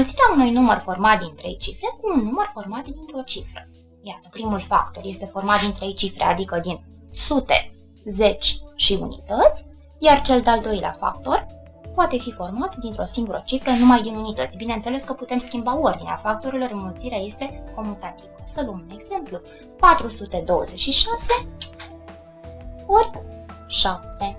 Înmulțirea unui număr format din trei cifre cu un număr format dintr-o cifră. Iată, primul factor este format din trei cifre, adică din sute, zeci și unități, iar cel de-al doilea factor poate fi format dintr-o singură cifră numai din unități. Bineînțeles că putem schimba ordinea factorilor, înmulțirea este comutativă. Să luăm un exemplu. 426 ori 7.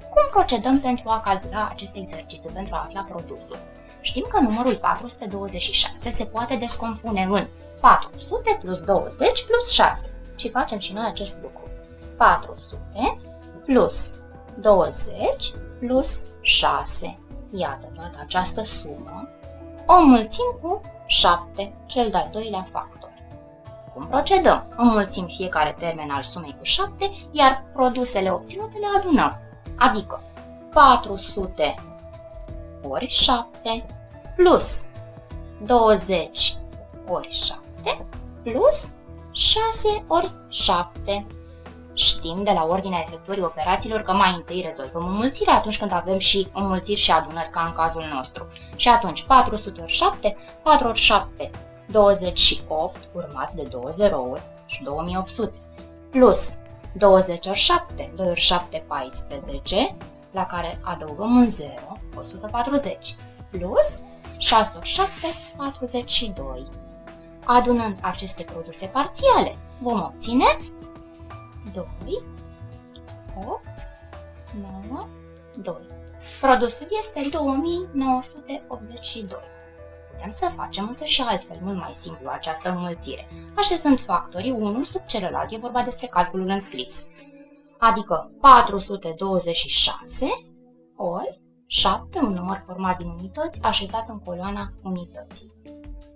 Cum procedăm pentru a calcula acest exercițiu, pentru a afla produsul? Știm că numărul 426 se poate descompune în 400 plus 20 plus 6 și facem și noi acest lucru. 400 plus 20 plus 6. Iată toată această sumă. O înmulțim cu 7, cel de-al doilea factor. Cum procedăm? Înmulțim fiecare termen al sumei cu 7, iar produsele obținute le adunăm. Adică 400 ori 7 plus 20 ori 7 plus 6 ori 7. Știm de la ordinea efectuării operațiilor că mai întâi rezolvăm înmulțirea atunci când avem și înmulțiri și adunări ca în cazul nostru. Și atunci 400 ori 7, 4 ori 7, 28 urmat de 2 zerouri și 2800 plus 20 ori 7, 2 ori 7, 14, la care adăugăm un 0, 140, plus 6 ori 7, 42. Adunând aceste produse parțiale, vom obține 2, 8, 9, 2. Produsul este 2982. Putem să facem însă și altfel, mult mai simplu, această înmulțire. Așezând factorii unul sub celălalt, e vorba despre calculul înscris. Adică 426 ori 7, un număr format din unități, așezat în coloana unității.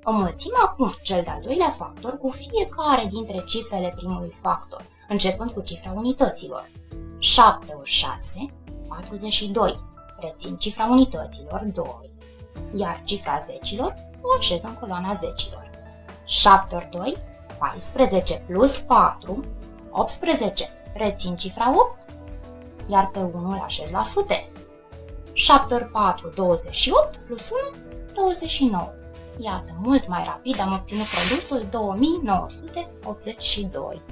Înmulțim acum cel de-al doilea factor cu fiecare dintre cifrele primului factor, începând cu cifra unităților. 7 ori 6, 42. Rețin cifra unităților, 2. Iar cifra zecilor o așez în coloana zecilor. 7 ori 2, 14 plus 4, 18. Rețin cifra 8, iar pe 1 îl așez la sute. 7 ori 4, 28, plus 1, 29. Iată, mult mai rapid am obținut produsul 2982.